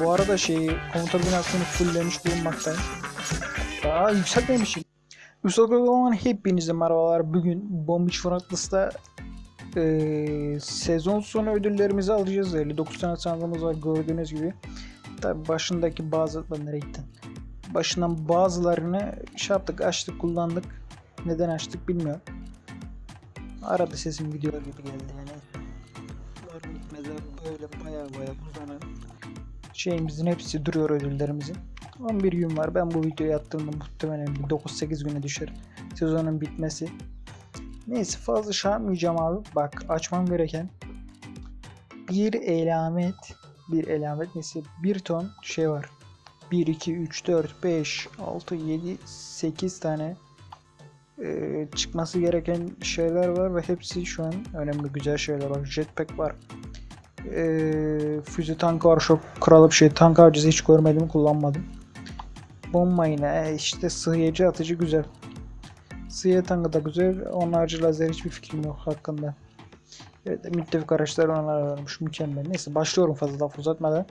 Bu arada şeyi komuta binasını fulllemiş bulunmaktayım. Daha yükseltmemişim. Üstadlarından hepinize merhabalar. Bugün Bomb Beach Frontless'ta eee sezon sonu ödüllerimizi alacağız. 59 tane sandığımız var gördüğünüz gibi. Tabi başındaki bazı... Lan nereye gittin? Başından bazılarını şey yaptık, açtık, kullandık. Neden açtık bilmiyorum. Arada sesim gidiyor gibi geldi yani. Bitmezler böyle baya baya uzanan şeyimizin hepsi duruyor ödüllerimizin. 11 gün var. Ben bu videoyu attığımda muhtemelen bir 9-8 güne düşer. Sezonun bitmesi. Neyse fazla şey abi. Bak açmam gereken bir elamet bir elamet neyse bir ton şey var. 1, 2, 3, 4, 5, 6, 7, 8 tane e, çıkması gereken şeyler var ve hepsi şu an önemli güzel şeyler var. Jetpack var. E, füze tankı var. Çok kralı bir şey. Tank avcısı hiç görmedim kullanmadım. Bomba yine e, işte sığıyıcı atıcı güzel. Sığıya tankı da güzel. Onun harcı lazer hiçbir fikrim yok hakkında. Evet, müttefik araçlar onlar varmış. Mükemmel. Neyse başlıyorum fazla laf uzatmadan.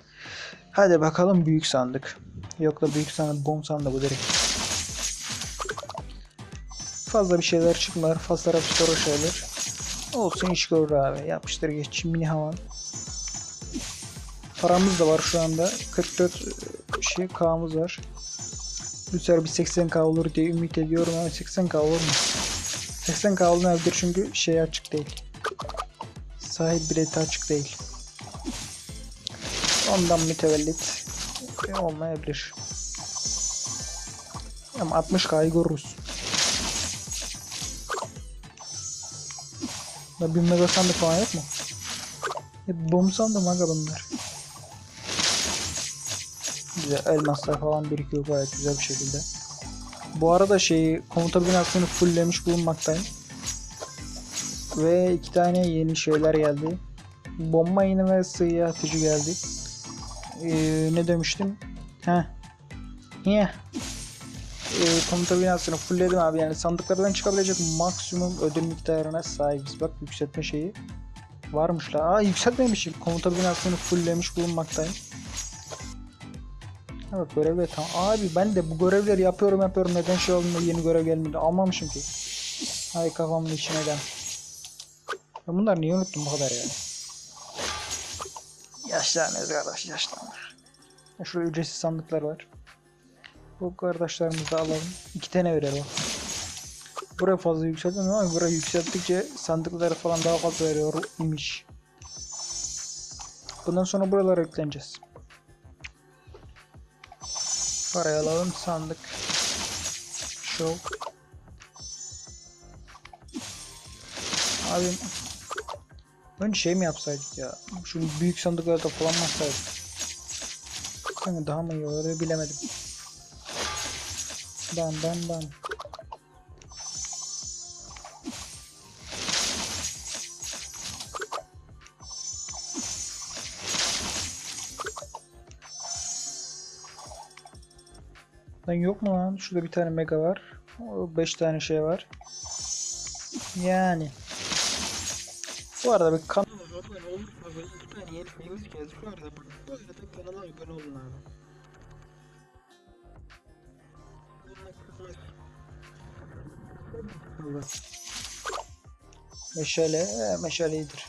Hadi bakalım büyük sandık. Yok da büyük sandık bomb sandık bu direkt. Fazla bir şeyler çıkmıyor. Fazla raptor şeyler. Olsun iş görür abi. Yapıştır geç. Mini havan. Paramız da var şu anda. 44 şey K'mız var. Sefer bir 80K olur diye ümit ediyorum ama 80K olur mu? 80K olmayabilir çünkü şey açık değil. Sahip bileti açık değil. Ondan mütevellit olmayabilir. Ama 60K'yı görürüz. Da bir mega sandık falan yok mu? Hep bomb sandım aga bunlar. Güzel elmaslar falan birikiyor gayet güzel bir şekilde. Bu arada şeyi komuta binasını fulllemiş bulunmaktayım. Ve iki tane yeni şeyler geldi. Bomba yeni ve sığıya atıcı geldi. Ee, ne demiştim? Heh. Niye? Ee, komuta binasını fullledim abi yani sandıklardan çıkabilecek maksimum ödül miktarına sahibiz. Bak yükseltme şeyi varmış la. Aa yükseltmemişim. Komuta binasını fulllemiş bulunmaktayım. Evet görevler tamam. Abi ben de bu görevleri yapıyorum yapıyorum. Neden şey olduğunda yeni görev gelmedi. Almamışım ki. Hay kafamın içine den. Ben bunları niye unuttum bu kadar yani? Yaşlanıyoruz kardeş yaşlanır. Şurada ücretsiz sandıklar var. Bu kardeşlerimizi de alalım. İki tane o. Buraya fazla yükseltmem ama buraya yükselttikçe sandıkları falan daha fazla veriyor imiş. Bundan sonra buralara yükleneceğiz. Parayı alalım sandık. Show. Abi Önce şey mi yapsaydık ya? Şunu büyük sandıklarda atsaydık? Sanki daha mı iyi olur bilemedim. Dan dan dan. Lan yok mu lan? Şurada bir tane mega var. 5 tane şey var. Yani. Bu arada bir kanala abone olursanız tane yeni geldi. Şu arada bu arada kanala abone olun abi. Meşale, meşale iyidir.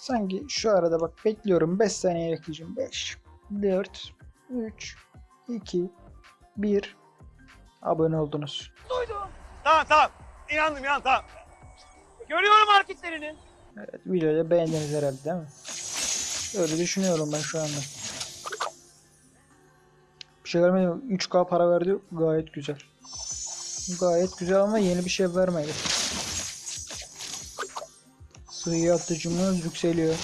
Sanki şu arada bak bekliyorum 5 saniye bekleyeceğim. 5, 4, 3, 2, 1 abone oldunuz. Tamam tamam. İnandım ya tamam. Görüyorum hareketlerini. Evet videoyu beğendiniz herhalde değil mi? Öyle düşünüyorum ben şu anda. Bir şey vermedi. 3K para verdi. Gayet güzel. Gayet güzel ama yeni bir şey vermedi. Sığ atıcımız yükseliyor.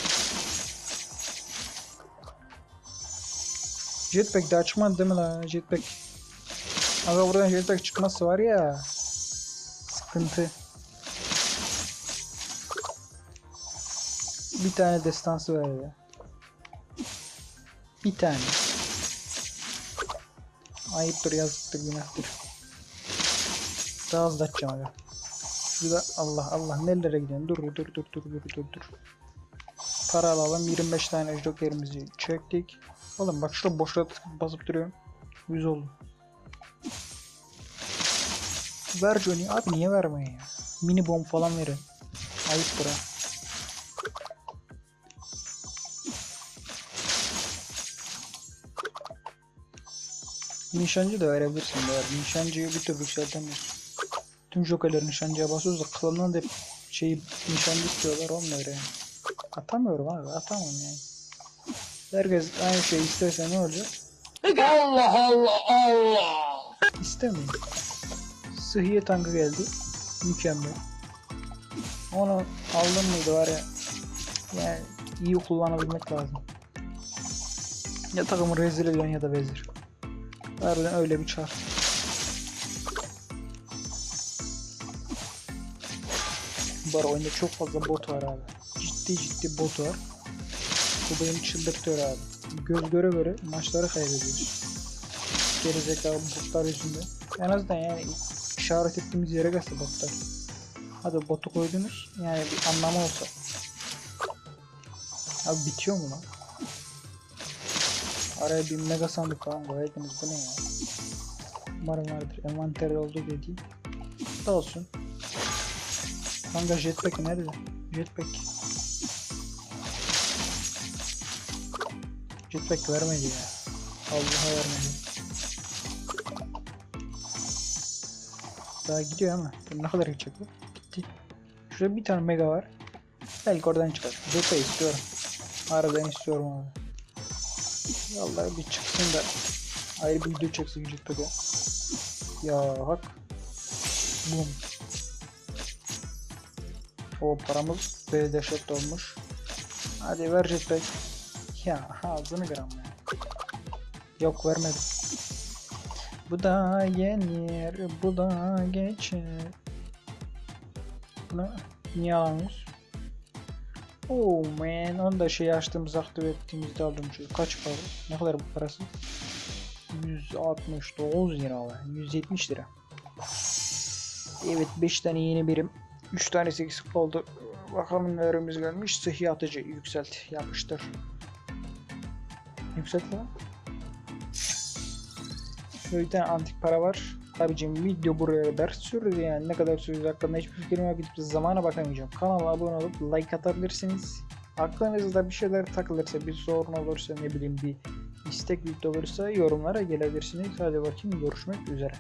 Jetpack de açmadı değil mi lan? Jetpack. Aga buradan jetpack çıkması var ya. Sıkıntı. Bir tane destansı ver ya. Bir tane. Ayıptır yazıktır günahtır. Daha hızlı açacağım aga. Şurada Allah Allah nerelere gidiyorsun? Dur dur dur dur dur dur dur. Para alalım. 25 tane jokerimizi çektik. Oğlum bak şurada boşluğa basıp duruyorum. 100 oldu. Ver Johnny. Abi niye vermiyor ya? Mini bomb falan verin. Ayıp bura. Nişancı da verebilirsin de. Nişancıyı bir türlü yükseltemiyorsun. Tüm jokerleri nişancıya basıyoruz da klandan da şeyi nişancı istiyorlar yani. Atamıyorum abi atamam yani. Herkes aynı şeyi isterse ne olacak? Allah Allah Allah. İstemiyor. Sıhhiye tankı geldi. Mükemmel. Onu aldım mıydı var ya. Yani iyi kullanabilmek lazım. Ya takımı rezil ediyorsun ya da vezir. Harbiden öyle bir çar. Arada oyunda çok fazla bot var abi. Ciddi ciddi bot var. Bu beni çıldırtıyor abi. Göz göre göre maçları kaybediyoruz. Gerizekalı botlar yüzünden. En azından yani işaret ettiğimiz yere gelse botlar. Hadi botu koydunuz. Yani bir anlamı olsa. Abi bitiyor mu lan? Araya bir mega sandık falan koyaydınız. Bu ne ya? Umarım vardır. Envanter oldu dedi. Da olsun. Kanka jetpack nerede? Jetpack. Jetpack vermedi ya. Allah'a vermedi. Daha gidiyor ama. Ne kadar gidecek bu? Gitti. Şurada bir tane mega var. Belki oradan çıkar. Jetpack istiyorum. Harbiden istiyorum abi. Vallahi bir çıksın da ayrı bir video çeksin Jetpack'e. Ya hak. Bum. O paramız B dehşet olmuş. Hadi ver jetpack. Ya ağzını gram ya. Yok vermedim. Bu da yenir, bu da geçer. Bunu niye alamıyoruz? Oh man, onu da şey açtığımız aktive ettiğimizde aldım şu. Kaç para? Ne kadar bu parası? 169 lira var. 170 lira. Evet 5 tane yeni birim. 3 tanesi eksik oldu. Bakalım nelerimiz gelmiş. Sıhhi atıcı yükselt. Yapıştır. Yükselt lan. Şöyle antik para var. Abicim video buraya kadar sürdü yani ne kadar sürdü hakkında hiçbir fikrim yok gidip zamana bakamayacağım. Kanala abone olup like atabilirsiniz. Aklınızda bir şeyler takılırsa bir sorun olursa ne bileyim bir istek video olursa yorumlara gelebilirsiniz. Hadi bakayım görüşmek üzere.